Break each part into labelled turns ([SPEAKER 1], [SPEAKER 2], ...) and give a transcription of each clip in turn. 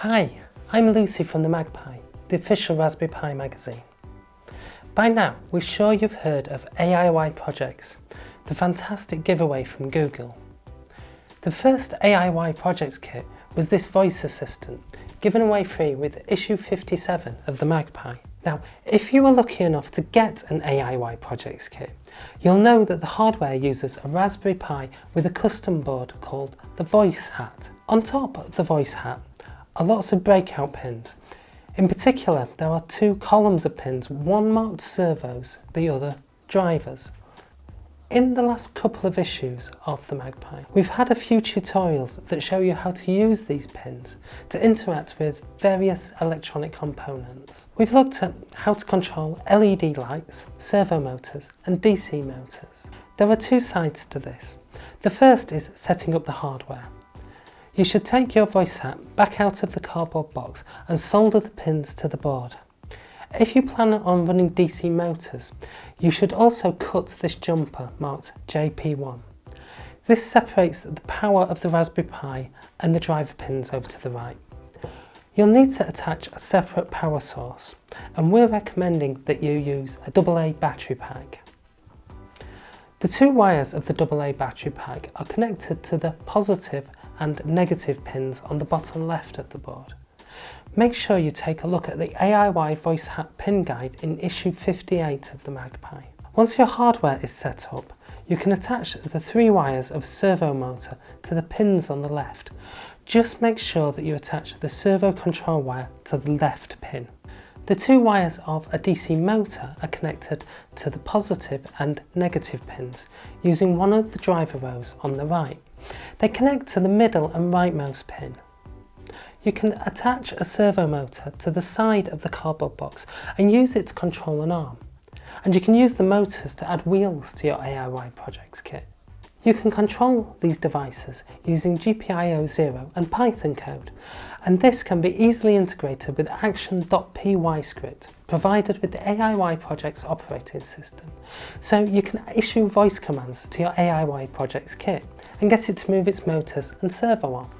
[SPEAKER 1] Hi, I'm Lucy from the MagPi, the official Raspberry Pi magazine. By now, we're sure you've heard of AIY projects, the fantastic giveaway from Google. The first AIY projects kit was this voice assistant, given away free with issue 57 of the MagPi. Now, if you were lucky enough to get an AIY projects kit, you'll know that the hardware uses a Raspberry Pi with a custom board called the Voice Hat. On top of the Voice Hat are lots of breakout pins. In particular, there are two columns of pins, one marked servos, the other drivers. In the last couple of issues of the MagPi, we've had a few tutorials that show you how to use these pins to interact with various electronic components. We've looked at how to control LED lights, servo motors and DC motors. There are two sides to this. The first is setting up the hardware. You should take your voice hat back out of the cardboard box and solder the pins to the board. If you plan on running DC motors, you should also cut this jumper marked JP1. This separates the power of the Raspberry Pi and the driver pins over to the right. You'll need to attach a separate power source and we're recommending that you use a AA battery pack. The two wires of the AA battery pack are connected to the positive and negative pins on the bottom left of the board. Make sure you take a look at the AIY Voice Hat pin guide in issue 58 of the MagPi. Once your hardware is set up, you can attach the three wires of servo motor to the pins on the left. Just make sure that you attach the servo control wire to the left pin. The two wires of a DC motor are connected to the positive and negative pins using one of the driver rows on the right. They connect to the middle and rightmost pin. You can attach a servo motor to the side of the cardboard box and use it to control an arm. And you can use the motors to add wheels to your AIY projects kit. You can control these devices using GPIO Zero and Python code, and this can be easily integrated with action.py script provided with the AIY project's operating system. So you can issue voice commands to your AIY projects kit and get it to move its motors and servo on.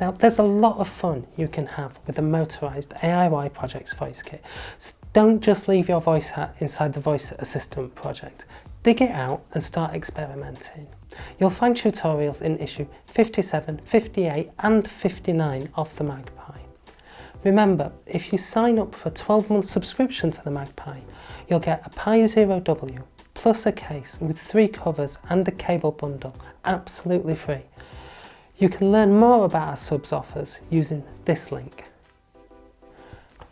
[SPEAKER 1] Now there's a lot of fun you can have with the motorized AIY projects voice kit, so don't just leave your voice hat inside the voice assistant project. Dig it out and start experimenting. You'll find tutorials in issue 57, 58 and 59 of the MagPi. Remember, if you sign up for a 12 month subscription to the MagPi, you'll get a Pi Zero W plus a case with three covers and a cable bundle, absolutely free. You can learn more about our subs offers using this link.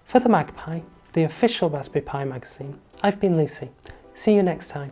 [SPEAKER 1] For the MagPi, the official Raspberry Pi magazine, I've been Lucy. See you next time.